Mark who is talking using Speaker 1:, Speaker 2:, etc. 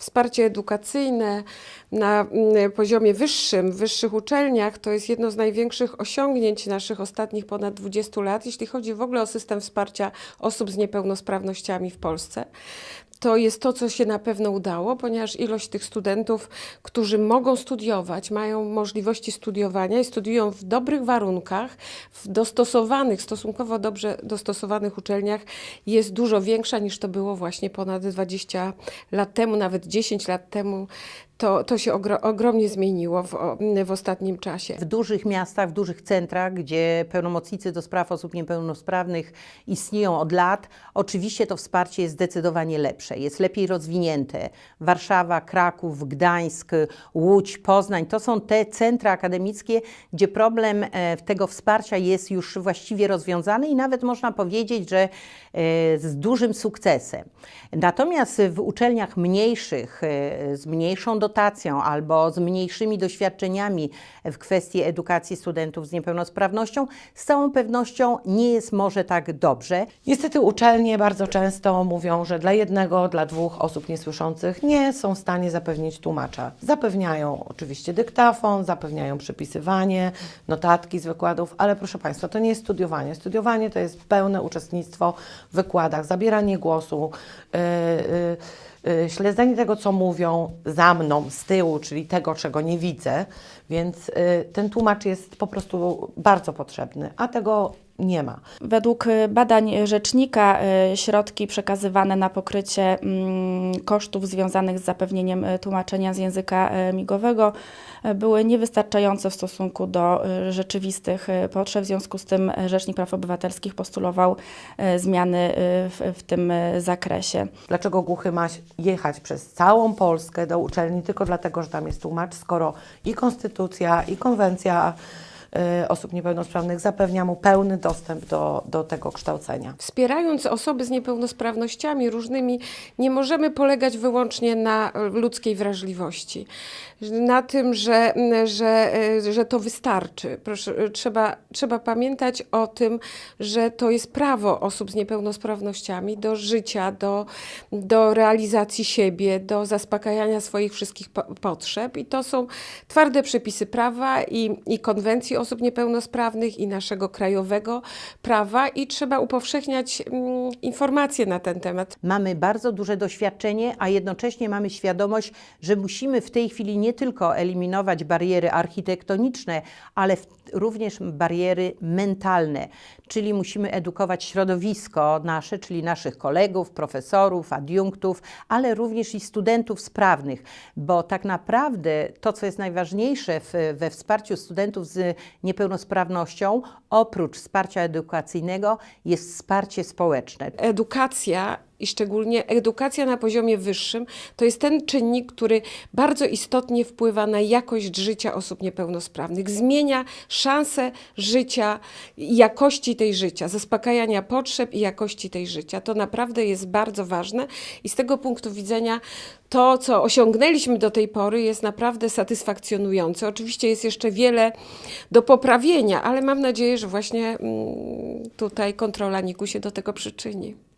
Speaker 1: wsparcie edukacyjne na mm, poziomie wyższym, w wyższych uczelniach to jest jedno z największych osiągnięć naszych ostatnich ponad 20 lat, jeśli chodzi w ogóle o system wsparcia osób z niepełnosprawnościami w Polsce to jest to, co się na pewno udało, ponieważ ilość tych studentów, którzy mogą studiować, mają możliwości studiowania i studiują w dobrych warunkach, w dostosowanych, stosunkowo dobrze dostosowanych uczelniach, jest dużo większa niż to było właśnie ponad 20 lat temu, nawet 10 lat temu. To, to się ogro, ogromnie zmieniło w, w ostatnim czasie.
Speaker 2: W dużych miastach, w dużych centrach, gdzie pełnomocnicy do spraw osób niepełnosprawnych istnieją od lat, oczywiście to wsparcie jest zdecydowanie lepsze, jest lepiej rozwinięte. Warszawa, Kraków, Gdańsk, Łódź, Poznań to są te centra akademickie, gdzie problem e, tego wsparcia jest już właściwie rozwiązany i nawet można powiedzieć, że e, z dużym sukcesem. Natomiast w uczelniach mniejszych, e, z mniejszą dotacją, dotacją albo z mniejszymi doświadczeniami w kwestii edukacji studentów z niepełnosprawnością, z całą pewnością nie jest może tak dobrze.
Speaker 3: Niestety uczelnie bardzo często mówią, że dla jednego, dla dwóch osób niesłyszących nie są w stanie zapewnić tłumacza. Zapewniają oczywiście dyktafon, zapewniają przepisywanie, notatki z wykładów, ale proszę Państwa, to nie jest studiowanie. Studiowanie to jest pełne uczestnictwo w wykładach, zabieranie głosu, yy, yy, śledzenie tego, co mówią za mną, z tyłu, czyli tego, czego nie widzę, więc y, ten tłumacz jest po prostu bardzo potrzebny, a tego nie ma.
Speaker 4: Według badań rzecznika y, środki przekazywane na pokrycie mm, kosztów związanych z zapewnieniem tłumaczenia z języka migowego były niewystarczające w stosunku do rzeczywistych potrzeb. W związku z tym Rzecznik Praw Obywatelskich postulował zmiany w, w tym zakresie.
Speaker 3: Dlaczego głuchy ma jechać przez całą Polskę do uczelni tylko dlatego, że tam jest tłumacz, skoro i konstytucja, i konwencja y, osób niepełnosprawnych zapewnia mu pełny dostęp do, do tego kształcenia.
Speaker 1: Wspierając osoby z niepełnosprawnościami różnymi, nie możemy polegać wyłącznie na ludzkiej wrażliwości, na tym, że, że, że to wystarczy. Proszę, trzeba, trzeba pamiętać o tym, że to jest prawo osób z niepełnosprawnościami do życia, do, do realizacji siebie, do zaspokajania swoich wszystkich po potrzeb i to są twarde przepisy prawa i, i konwencji osób niepełnosprawnych i naszego krajowego prawa i trzeba upowszechniać mm, informacje na ten temat.
Speaker 2: Mamy bardzo duże doświadczenie, a jednocześnie mamy świadomość, że musimy w tej chwili nie tylko eliminować bariery architektoniczne, ale również bariery mentalne, czyli musimy edukować środowisko nasze, czyli naszych kolegów, profesorów, adiunktów, ale również i studentów sprawnych, bo tak naprawdę to, co jest najważniejsze w, we wsparciu studentów z niepełnosprawnością, oprócz wsparcia edukacyjnego, jest wsparcie społeczne.
Speaker 1: Edukacja i szczególnie edukacja na poziomie wyższym to jest ten czynnik, który bardzo istotnie wpływa na jakość życia osób niepełnosprawnych, zmienia szanse życia jakości tej życia, zaspokajania potrzeb i jakości tej życia. To naprawdę jest bardzo ważne i z tego punktu widzenia to, co osiągnęliśmy do tej pory, jest naprawdę satysfakcjonujące. Oczywiście jest jeszcze wiele do poprawienia, ale mam nadzieję, że właśnie mm, tutaj kontrola NIK-u się do tego przyczyni.